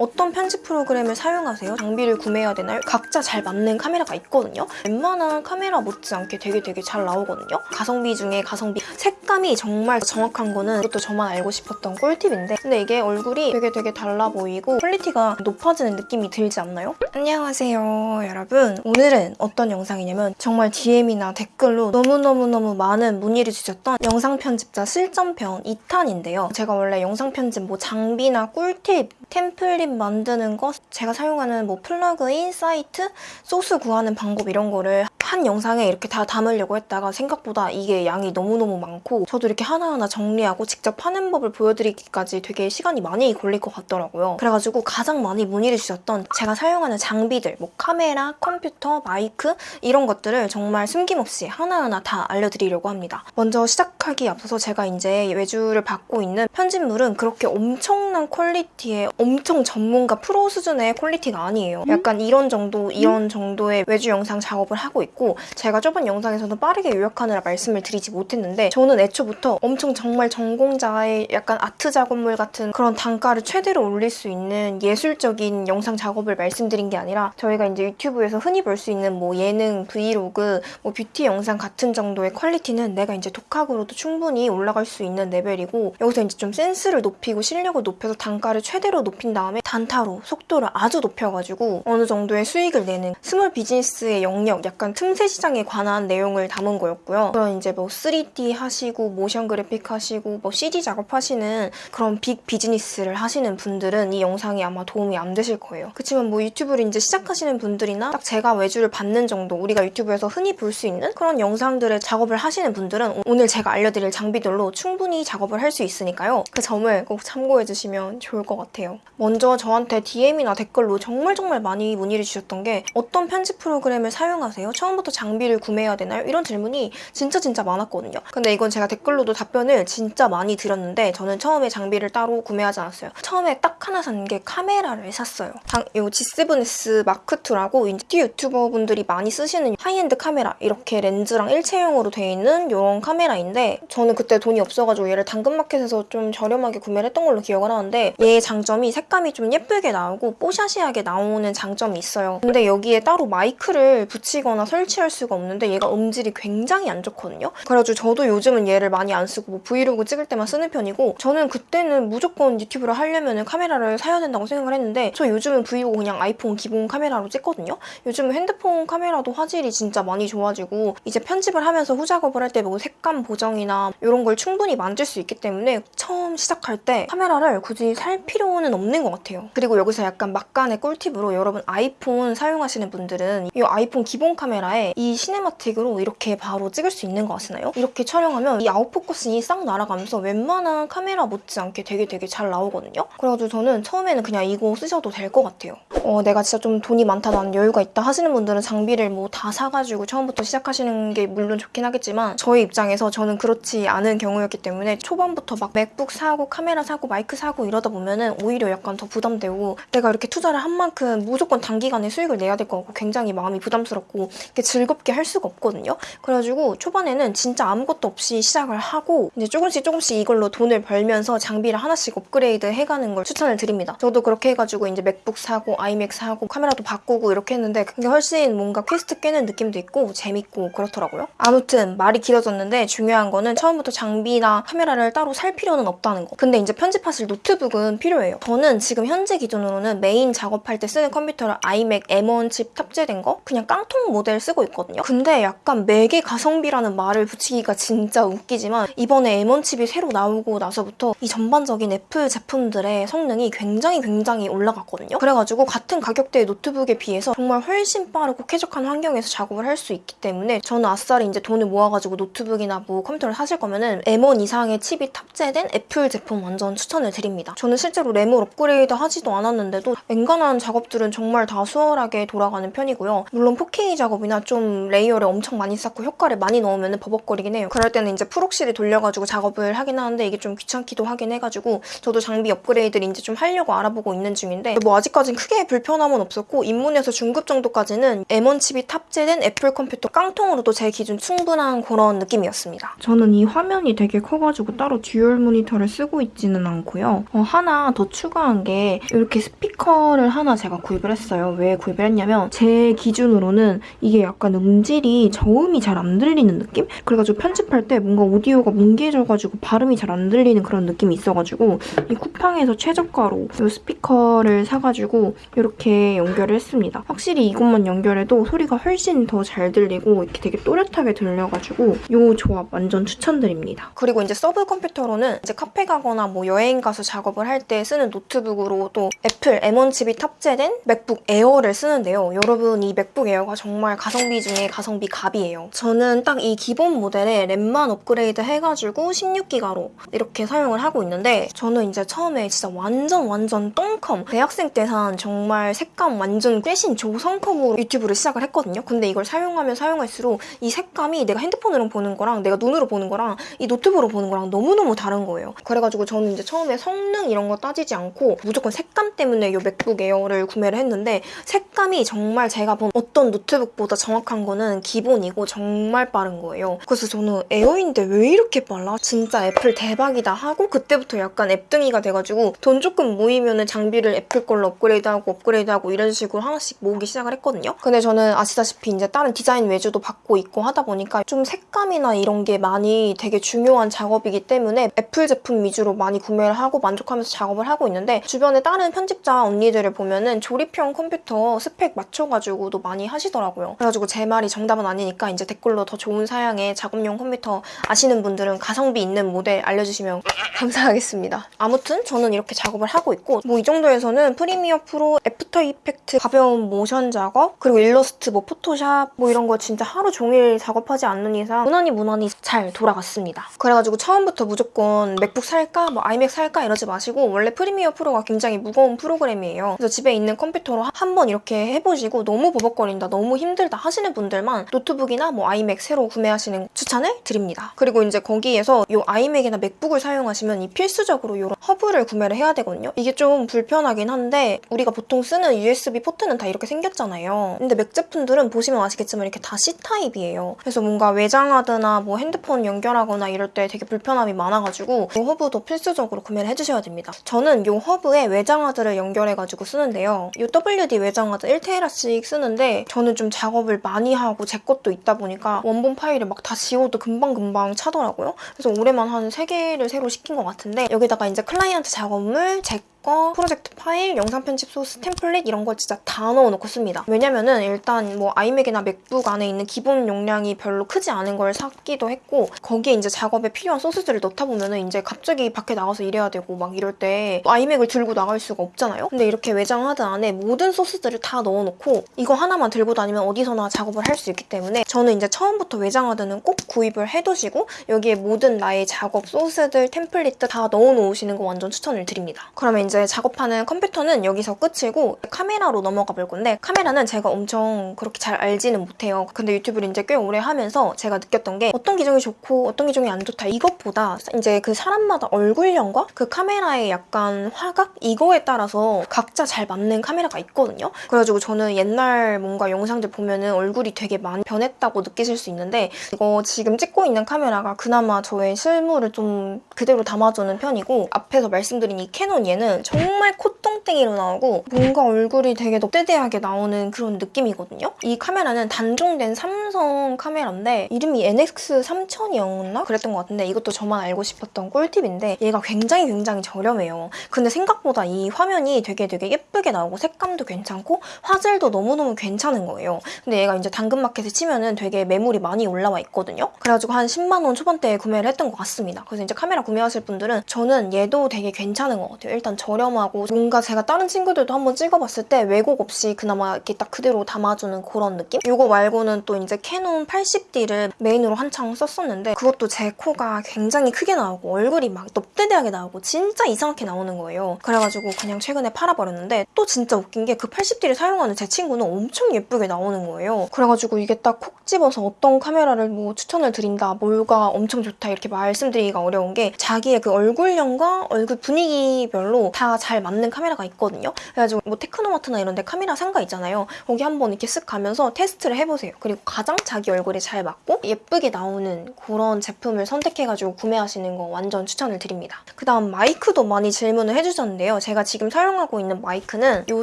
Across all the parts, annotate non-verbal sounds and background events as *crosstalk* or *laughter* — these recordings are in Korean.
어떤 편집 프로그램을 사용하세요? 장비를 구매해야 되나요? 각자 잘 맞는 카메라가 있거든요. 웬만한 카메라 못지않게 되게 되게 잘 나오거든요. 가성비 중에 가성비. 색감이 정말 정확한 거는 이것도 저만 알고 싶었던 꿀팁인데 근데 이게 얼굴이 되게 되게 달라 보이고 quality가 높아지는 느낌이 들지 않나요? 안녕하세요 여러분. 오늘은 어떤 영상이냐면 정말 DM이나 댓글로 너무너무너무 많은 문의를 주셨던 영상 편집자 실전편 2탄인데요. 제가 원래 영상 편집 뭐 장비나 꿀팁, 템플릿 만드는 거, 제가 사용하는 뭐 플러그인, 사이트, 소스 구하는 방법 이런 거를 한 영상에 이렇게 다 담으려고 했다가 생각보다 이게 양이 너무너무 많고 저도 이렇게 하나하나 정리하고 직접 파는 법을 보여드리기까지 되게 시간이 많이 걸릴 것 같더라고요. 그래가지고 가장 많이 문의를 주셨던 제가 사용하는 장비들, 뭐 카메라, 컴퓨터, 마이크 이런 것들을 정말 숨김없이 하나하나 다 알려드리려고 합니다. 먼저 시작하기 앞서서 제가 이제 외주를 받고 있는 편집물은 그렇게 엄청난 quality의 엄청 전문가 프로 수준의 quality가 아니에요. 약간 이런 정도, 이런 정도의 외주 영상 작업을 하고 있고 제가 저번 영상에서는 빠르게 요약하느라 말씀을 드리지 못했는데 저는 애초부터 엄청 정말 전공자의 약간 아트 작업물 같은 그런 단가를 최대로 올릴 수 있는 예술적인 영상 작업을 말씀드린 게 아니라 저희가 이제 유튜브에서 흔히 볼 수 있는 뭐 예능, 브이로그, 뭐 뷰티 영상 같은 정도의 quality는 내가 이제 독학으로도 충분히 올라갈 수 있는 레벨이고 여기서 이제 좀 센스를 높이고 실력을 높여서 단가를 최대로 높인 다음에 단타로 속도를 아주 높여가지고 어느 정도의 수익을 내는 small business의 영역, 약간 틈새 시장에 관한 내용을 담은 거였고요. 그런 이제 뭐 3D 하시고 motion graphic 하시고 뭐 CG 작업하시는 그런 big business를 하시는 분들은 이 영상이 아마 도움이 안 되실 거예요. 그렇지만 뭐 유튜브를 이제 시작하시는 분들이나 딱 제가 외주를 받는 정도 우리가 유튜브에서 흔히 볼 수 있는 그런 영상들의 작업을 하시는 분들은 오늘 제가 알려드릴 장비들로 충분히 작업을 할 수 있으니까요. 그 점을 꼭 참고해 주시면 좋을 것 같아요. 먼저 저한테 DM이나 댓글로 정말 정말 많이 문의를 주셨던 게 어떤 편집 프로그램을 사용하세요? 처음 부터 장비를 구매해야 되나요? 이런 질문이 진짜 진짜 많았거든요. 근데 이건 제가 댓글로도 답변을 진짜 많이 드렸는데 저는 처음에 장비를 따로 구매하지 않았어요. 처음에 딱 하나 산 게 카메라를 샀어요. 당, 이 G7X 마크2라고 인디 유튜버 분들이 많이 쓰시는 하이엔드 카메라 이렇게 렌즈랑 일체형으로 되어 있는 이런 카메라인데 저는 그때 돈이 없어가지고 얘를 당근마켓에서 좀 저렴하게 구매를 했던 걸로 기억을 하는데 얘의 장점이 색감이 좀 예쁘게 나오고 뽀샤시하게 나오는 장점이 있어요. 근데 여기에 따로 마이크를 붙이거나 설치 할 수가 없는데 얘가 음질이 굉장히 안 좋거든요. 그래가지고 저도 요즘은 얘를 많이 안 쓰고 뭐 브이로그 찍을 때만 쓰는 편이고 저는 그때는 무조건 유튜브를 하려면 카메라를 사야 된다고 생각을 했는데 저 요즘은 브이로그 그냥 아이폰 기본 카메라로 찍거든요. 요즘은 핸드폰 카메라도 화질이 진짜 많이 좋아지고 이제 편집을 하면서 후작업을 할 때 뭐 색감 보정이나 이런 걸 충분히 만질 수 있기 때문에 처음 시작할 때 카메라를 굳이 살 필요는 없는 것 같아요. 그리고 여기서 약간 막간의 꿀팁으로 여러분 아이폰 사용하시는 분들은 이 아이폰 기본 카메라 에 이 cinematic으로 이렇게 바로 찍을 수 있는 거 아시나요? 이렇게 촬영하면 이 out focusing이 싹 날아가면서 웬만한 카메라 못지않게 되게 되게 잘 나오거든요. 그래가지고 저는 처음에는 그냥 이거 쓰셔도 될 것 같아요. 어, 내가 진짜 좀 돈이 많다, 나는 여유가 있다 하시는 분들은 장비를 뭐 다 사가지고 처음부터 시작하시는 게 물론 좋긴 하겠지만 저희 입장에서 저는 그렇지 않은 경우였기 때문에 초반부터 막 맥북 사고 카메라 사고 마이크 사고 이러다 보면은 오히려 약간 더 부담되고 내가 이렇게 투자를 한 만큼 무조건 단기간에 수익을 내야 될것 같고 굉장히 마음이 부담스럽고 이렇게 즐겁게 할 수가 없거든요. 그래가지고 초반에는 진짜 아무것도 없이 시작을 하고 이제 조금씩 조금씩 이걸로 돈을 벌면서 장비를 하나씩 업그레이드 해가는 걸 추천을 드립니다. 저도 그렇게 해가지고 이제 맥북 사고 아이맥 사고 카메라도 바꾸고 이렇게 했는데 그게 훨씬 뭔가 퀘스트 깨는 느낌도 있고 재밌고 그렇더라고요. 아무튼 말이 길어졌는데 중요한 거는 처음부터 장비나 카메라를 따로 살 필요는 없다는 거. 근데 이제 편집하실 노트북은 필요해요. 저는 지금 현재 기준으로는 메인 작업할 때 쓰는 컴퓨터를 아이맥 M1 칩 탑재된 거 그냥 깡통 모델 쓰고 있거든요. 근데 약간 맥에 가성비라는 말을 붙이기가 진짜 웃기지만 이번에 M1 칩이 새로 나오고 나서부터 이 전반적인 애플 제품들의 성능이 굉장히 굉장히 올라갔거든요. 그래가지고 같은 가격대의 노트북에 비해서 정말 훨씬 빠르고 쾌적한 환경에서 작업을 할 수 있기 때문에 저는 아싸리 이제 돈을 모아가지고 노트북이나 뭐 컴퓨터를 사실 거면은 M1 이상의 칩이 탑재된 애플 제품 완전 추천을 드립니다. 저는 실제로 램을 업그레이드 하지도 않았는데도 엔간한 작업들은 정말 다 수월하게 돌아가는 편이고요. 물론 4K 작업이나 좀 레이어를 엄청 많이 쌓고 효과를 많이 넣으면 버벅거리긴 해요. 그럴 때는 이제 proxy를 돌려가지고 작업을 하긴 하는데 이게 좀 귀찮기도 하긴 해가지고 저도 장비 업그레이드를 이제 좀 하려고 알아보고 있는 중인데 뭐 아직까진 크게 불편함은 없었고 입문에서 중급 정도까지는 M1 칩이 탑재된 애플 컴퓨터 깡통으로도 제 기준 충분한 그런 느낌이었습니다. 저는 이 화면이 되게 커가지고 따로 듀얼 모니터를 쓰고 있지는 않고요. 어, 하나 더 추가 추가한 게 이렇게 스피커를 하나 제가 구입을 했어요. 왜 구입을 했냐면 제 기준으로는 이게 약간 음질이 저음이 잘 안 들리는 느낌? 그래가지고 편집할 때 뭔가 오디오가 뭉개져가지고 발음이 잘 안 들리는 그런 느낌이 있어가지고 이 쿠팡에서 최저가로 이 스피커를 사가지고 이렇게 연결을 했습니다. 확실히 이것만 연결해도 소리가 훨씬 더 잘 들리고 이렇게 되게 또렷하게 들려가지고 이 조합 완전 추천드립니다. 그리고 이제 서브 컴퓨터로는 이제 카페 가거나 뭐 여행 가서 작업을 할 때 쓰는 노트북으로 또 애플 M1 칩이 탑재된 맥북 에어를 쓰는데요. 여러분 이 맥북 에어가 정말 가성비 중에 가성비 갑이에요. 저는 딱 이 기본 모델에 램만 업그레이드 해가지고 16기가로 이렇게 사용을 하고 있는데 저는 이제 처음에 진짜 완전 완전 똥컴 대학생 때 산 정말 색감 완전 꾸진 조성컴으로 유튜브를 시작을 했거든요. 근데 이걸 사용하면 사용할수록 이 색감이 내가 핸드폰으로 보는 거랑 내가 눈으로 보는 거랑 이 노트북으로 보는 거랑 너무너무 다른 거예요. 그래가지고 저는 이제 처음에 성능 이런 거 따지지 않고 무조건 색감 때문에 이 맥북 에어를 구매를 했는데 색감이 정말 제가 본 어떤 노트북보다 정확한 거는 기본이고 정말 빠른 거예요. 그래서 저는 에어인데 왜 이렇게 빨라? 진짜 애플 대박이다 하고 그때부터 약간 앱등이가 돼가지고 돈 조금 모이면은 장비를 애플 걸로 업그레이드하고 업그레이드하고 이런 식으로 하나씩 모으기 시작을 했거든요. 근데 저는 아시다시피 이제 다른 디자인 외주도 받고 있고 하다 보니까 좀 색감이나 이런 게 많이 되게 중요한 작업이기 때문에 애플 제품 위주로 많이 구매를 하고 만족하면서 작업을 하고 있는데 주변에 다른 편집자 언니들을 보면은 조립형 컴퓨터 스펙 맞춰가지고도 많이 하시더라고요. 그래가지고 제 말이 정답은 아니니까 이제 댓글로 더 좋은 사양의 작업용 컴퓨터 아시는 분들은 가성비 있는 모델 알려주시면 *laughs* 감사하겠습니다. 아무튼 저는 이렇게 작업을 하고 있고 뭐 이 정도에서는 Premiere Pro, After Effects, 가벼운 모션 작업 그리고 일러스트, 뭐 포토샵 뭐 이런 거 진짜 하루 종일 작업하지 않는 이상 무난히 무난히 잘 돌아갔습니다. 그래가지고 처음부터 무조건 맥북 살까 뭐 아이맥 살까 이러지 마시고 원래 Premiere Pro가 굉장히 무거운 프로그램이에요. 그래서 집에 있는 컴퓨터로 한 번 이렇게 해보시고 너무 버벅거린다, 너무 힘들다 하시는 분들만 노트북이나 뭐 아이맥 새로 구매하시는 거 추천을 드립니다. 그리고 이제 거기에서 이 아이맥이나 맥북을 사용하시면 이 필수적으로 이런 허브를 구매를 해야 되거든요. 이게 좀 불편하긴 한데 우리가 보통 쓰는 USB 포트는 다 이렇게 생겼잖아요. 근데 맥 제품들은 보시면 아시겠지만 이렇게 다 C타입이에요. 그래서 뭔가 외장하드나 뭐 핸드폰 연결하거나 이럴 때 되게 불편함이 많아가지고 이 허브도 필수적으로 구매를 해주셔야 됩니다. 저는 이 허브에 외장하드를 연결해가지고 쓰는데요. 이 WD 외장하드 1테라씩 쓰는데 저는 좀 작업을 많이 하고 제 것도 있다 보니까 원본 파일을 막 다 지워도 금방금방 차더라고요. 그래서 올해만 한 3개를 새로 시킨 것 같은데 여기다가 이제 클라이언트 작업물, 제 거, 프로젝트 파일, 영상 편집 소스, 템플릿 이런 걸 진짜 다 넣어놓고 씁니다. 왜냐면은 일단 뭐 아이맥이나 맥북 안에 있는 기본 용량이 별로 크지 않은 걸 샀기도 했고 거기에 이제 작업에 필요한 소스들을 넣다 보면은 이제 갑자기 밖에 나가서 일해야 되고 막 이럴 때 아이맥을 들고 나갈 수가 없잖아요? 근데 이렇게 외장 하드 안에 모든 소스들을 다 넣어놓고 이거 하나만 들고 다니면 어디서나 작업을 할 수 있기 때문에 저는 이제 처음부터 외장 하드는 꼭 구입을 해두시고 여기에 모든 나의 작업 소스들, 템플릿들 다 넣어놓으시는 거 완전 추천을 드립니다. 그러면 이제 작업하는 컴퓨터는 여기서 끝이고 카메라로 넘어가 볼 건데 카메라는 제가 엄청 그렇게 잘 알지는 못해요. 근데 유튜브를 이제 꽤 오래 하면서 제가 느꼈던 게 어떤 기종이 좋고 어떤 기종이 안 좋다 이것보다 이제 그 사람마다 얼굴형과 그 카메라의 약간 화각 이거에 따라서 각자 잘 맞는 카메라가 있거든요. 그래가지고 저는 옛날 뭔가 영상들 보면은 얼굴이 되게 많이 변했다고 느끼실 수 있는데 이거 지금 찍고 있는 카메라가 그나마 저의 실물을 좀 그대로 담아주는 편이고 앞에서 말씀드린 이 캐논 얘는 정말 콧똥땡이로 나오고 뭔가 얼굴이 되게 넙대대하게 나오는 그런 느낌이거든요. 이 카메라는 단종된 삼성 카메라인데 이름이 NX3000이었나? 그랬던 것 같은데 이것도 저만 알고 싶었던 꿀팁인데 얘가 굉장히 굉장히 저렴해요. 근데 생각보다 이 화면이 되게 되게 예쁘게 나오고 색감도 괜찮고 화질도 너무너무 괜찮은 거예요. 근데 얘가 이제 당근마켓에 치면은 되게 매물이 많이 올라와 있거든요. 그래가지고 한 10만 원 초반대에 구매를 했던 것 같습니다. 그래서 이제 카메라 구매하실 분들은 저는 얘도 되게 괜찮은 것 같아요. 일단 저렴하고 뭔가 제가 다른 친구들도 한번 찍어봤을 때 왜곡 없이 그나마 이렇게 딱 그대로 담아주는 그런 느낌? 이거 말고는 또 이제 캐논 80D를 메인으로 한창 썼었는데 그것도 제 코가 굉장히 크게 나오고 얼굴이 막 넙대대하게 나오고 진짜 이상하게 나오는 거예요. 그래가지고 그냥 최근에 팔아버렸는데 또 진짜 웃긴 게 그 80D를 사용하는 제 친구는 엄청 예쁘게 나오는 거예요. 그래가지고 이게 딱 콕 집어서 어떤 카메라를 뭐 추천을 드린다, 뭐가 엄청 좋다 이렇게 말씀드리기가 어려운 게 자기의 그 얼굴형과 얼굴 분위기별로 다 잘 맞는 카메라가 있거든요. 그래가지고 뭐 테크노마트나 이런 데 카메라 상가 있잖아요. 거기 한번 이렇게 쓱 가면서 테스트를 해보세요. 그리고 가장 자기 얼굴에 잘 맞고 예쁘게 나오는 그런 제품을 선택해가지고 구매하시는 거 완전 추천을 드립니다. 그 다음 마이크도 많이 질문을 해주셨는데요. 제가 지금 사용하고 있는 마이크는 이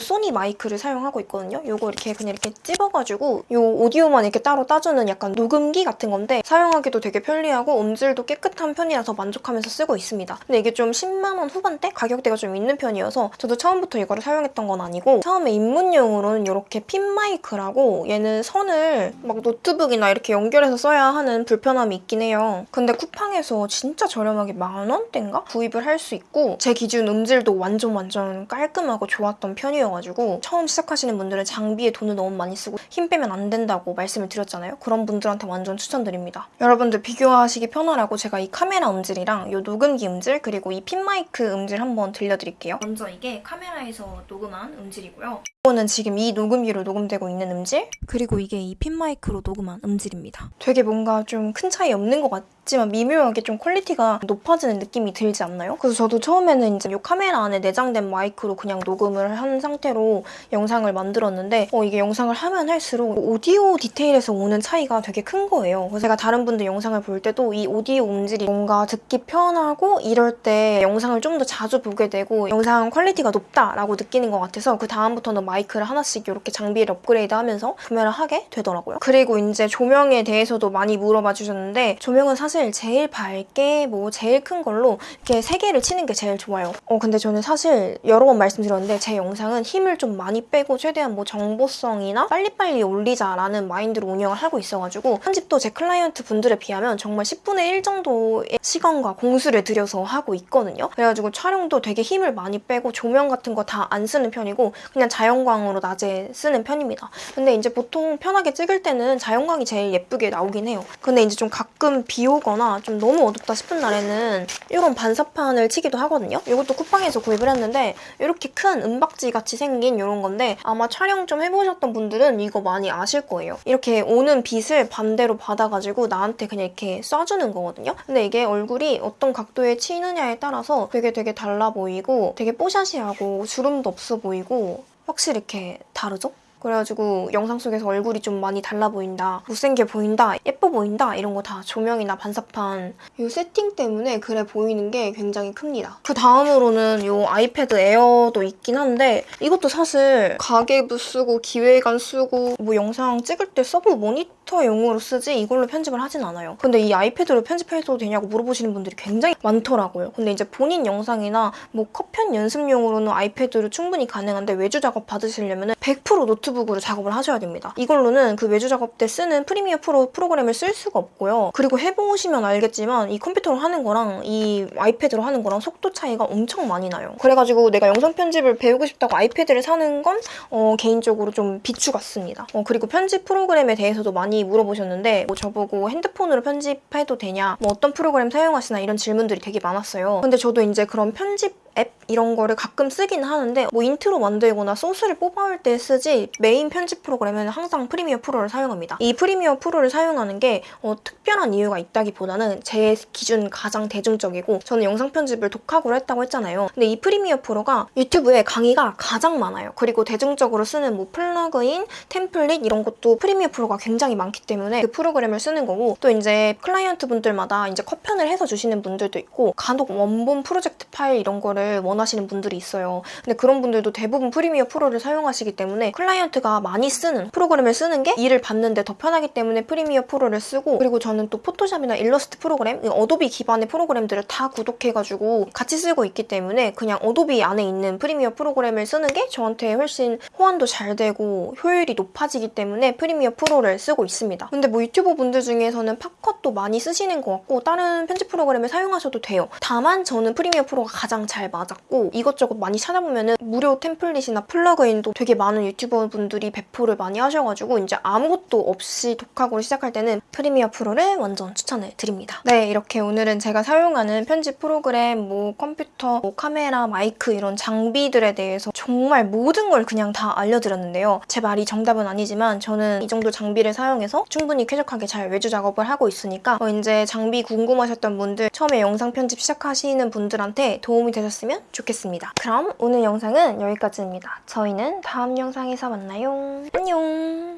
소니 마이크를 사용하고 있거든요. 이거 이렇게 그냥 이렇게 찝어가지고 이 오디오만 이렇게 따로 따주는 약간 녹음기 같은 건데 사용하기도 되게 편리하고 음질도 깨끗한 편이라서 만족하면서 쓰고 있습니다. 근데 이게 좀 10만 원 후반대 가격대가 좀 있는 편이어서 저도 처음부터 이거를 사용했던 건 아니고 처음에 입문용으로는 이렇게 핀 마이크라고 얘는 선을 막 노트북이나 이렇게 연결해서 써야 하는 불편함이 있긴 해요. 근데 쿠팡에서 진짜 저렴하게 만 원대인가 구입을 할 수 있고 제 기준 음질도 완전 완전 깔끔하고 좋았던 편이어가지고 처음 시작하시는 분들은 장비에 돈을 너무 많이 쓰고 힘 빼면 안 된다고 말씀을 드렸잖아요. 그런 분들한테 완전 추천드립니다. 여러분들 비교하시기 편하라고 제가 이 카메라 음질이랑 이 녹음기 음질 그리고 이 핀 마이크 음질 한번 들려드릴게요. 먼저 이게 카메라에서 녹음한 음질이고요. 이거는 지금 이 녹음기로 녹음되고 있는 음질 그리고 이게 이 핀 마이크로 녹음한 음질입니다. 되게 뭔가 좀 큰 차이 없는 것 같지만 미묘하게 좀 퀄리티가 높아지는 느낌이 들지 않나요? 그래서 저도 처음에는 이제 이 카메라 안에 내장된 마이크로 그냥 녹음을 한 상태로 영상을 만들었는데 어, 이게 영상을 하면 할수록 오디오 디테일에서 오는 차이가 되게 큰 거예요. 그래서 제가 다른 분들 영상을 볼 때도 이 오디오 음질이 뭔가 듣기 편하고 이럴 때 영상을 좀 더 자주 보게 되고 영상 퀄리티가 높다라고 느끼는 것 같아서 그 다음부터는 마이크를 하나씩 이렇게 장비를 업그레이드하면서 구매를 하게 되더라고요. 그리고 이제 조명에 대해서도 많이 물어봐 주셨는데 조명은 사실 제일 밝게 뭐 제일 큰 걸로 이렇게 세 개를 치는 게 제일 좋아요. 어 근데 저는 사실 여러 번 말씀드렸는데 제 영상은 힘을 좀 많이 빼고 최대한 뭐 정보성이나 빨리빨리 올리자라는 마인드로 운영을 하고 있어가지고 편집도 제 클라이언트 분들에 비하면 정말 10분의 1 정도의 시간과 공수를 들여서 하고 있거든요. 그래가지고 촬영도 되게 힘을 많이 빼고 조명 같은 거 다 안 쓰는 편이고 그냥 자연광으로 낮에 쓰는 편입니다. 근데 이제 보통 편하게 찍을 때는 자연광이 제일 예쁘게 나오긴 해요. 근데 이제 좀 가끔 비 오거나 좀 너무 어둡다 싶은 날에는 이런 반사판을 치기도 하거든요. 이것도 쿠팡에서 구입을 했는데 이렇게 큰 은박지 같이 생긴 이런 건데 아마 촬영 좀 해보셨던 분들은 이거 많이 아실 거예요. 이렇게 오는 빛을 반대로 받아가지고 나한테 그냥 이렇게 쏴주는 거거든요. 근데 이게 얼굴이 어떤 각도에 치느냐에 따라서 되게 되게 달라 보이고 되게 뽀샤시하고 주름도 없어 보이고 확실히 이렇게 다르죠? 그래가지고 영상 속에서 얼굴이 좀 많이 달라 보인다, 못생겨 보인다, 예뻐 보인다 이런 거 다 조명이나 반사판 이 세팅 때문에 그래 보이는 게 굉장히 큽니다. 그 다음으로는 이 아이패드 에어도 있긴 한데 이것도 사실 가계부 쓰고 기획안 쓰고 뭐 영상 찍을 때 서브 모니터용으로 쓰지 이걸로 편집을 하진 않아요. 근데 이 아이패드로 편집해도 되냐고 물어보시는 분들이 굉장히 많더라고요. 근데 이제 본인 영상이나 뭐 컷편 연습용으로는 아이패드로 충분히 가능한데 외주 작업 받으시려면 100% 노트북으로 작업을 하셔야 됩니다. 이걸로는 그 외주 작업 때 쓰는 프리미어 프로 프로그램을 쓸 수가 없고요. 그리고 해보시면 알겠지만 이 컴퓨터로 하는 거랑 이 아이패드로 하는 거랑 속도 차이가 엄청 많이 나요. 그래가지고 내가 영상 편집을 배우고 싶다고 아이패드를 사는 건 어, 개인적으로 좀 비추 같습니다. 어, 그리고 편집 프로그램에 대해서도 많이 물어보셨는데 뭐 저보고 핸드폰으로 편집해도 되냐 뭐 어떤 프로그램 사용하시나 이런 질문들이 되게 많았어요. 근데 저도 이제 그런 편집 앱 이런 거를 가끔 쓰긴 하는데 뭐 인트로 만들거나 소스를 뽑아올 때 쓰지 메인 편집 프로그램은 항상 프리미어 프로를 사용합니다. 이 프리미어 프로를 사용하는 게 어, 특별한 이유가 있다기보다는 제 기준 가장 대중적이고 저는 영상 편집을 독학으로 했다고 했잖아요. 근데 이 프리미어 프로가 유튜브에 강의가 가장 많아요. 그리고 대중적으로 쓰는 뭐 플러그인, 템플릿 이런 것도 프리미어 프로가 굉장히 많기 때문에 그 프로그램을 쓰는 거고 또 이제 클라이언트 분들마다 이제 컷편을 해서 주시는 분들도 있고 간혹 원본 프로젝트 파일 이런 거를 원하시는 분들이 있어요. 근데 그런 분들도 대부분 프리미어 프로를 사용하시기 때문에 클라이언트가 많이 쓰는 프로그램을 쓰는 게 일을 받는데 더 편하기 때문에 프리미어 프로를 쓰고 그리고 저는 또 포토샵이나 일러스트 프로그램, 어도비 기반의 프로그램들을 다 구독해가지고 같이 쓰고 있기 때문에 그냥 어도비 안에 있는 프리미어 프로그램을 쓰는 게 저한테 훨씬 호환도 잘 되고 효율이 높아지기 때문에 프리미어 프로를 쓰고 있습니다. 근데 뭐 유튜버 분들 중에서는 캡컷도 많이 쓰시는 것 같고 다른 편집 프로그램을 사용하셔도 돼요. 다만 저는 프리미어 프로가 가장 잘 맞았고 이것저것 많이 찾아보면은 무료 템플릿이나 플러그인도 되게 많은 유튜버 분들이 배포를 많이 하셔가지고 이제 아무것도 없이 독학으로 시작할 때는 프리미어 프로를 완전 추천을 드립니다. 네 이렇게 오늘은 제가 사용하는 편집 프로그램, 뭐 컴퓨터, 뭐 카메라, 마이크 이런 장비들에 대해서 정말 모든 걸 그냥 다 알려드렸는데요. 제 말이 정답은 아니지만 저는 이 정도 장비를 사용해서 충분히 쾌적하게 잘 외주 작업을 하고 있으니까 어, 이제 장비 궁금하셨던 분들 처음에 영상 편집 시작하시는 분들한테 도움이 되셨으면 해주셨으면 좋겠습니다. 그럼 오늘 영상은 여기까지입니다. 저희는 다음 영상에서 만나요. 안녕!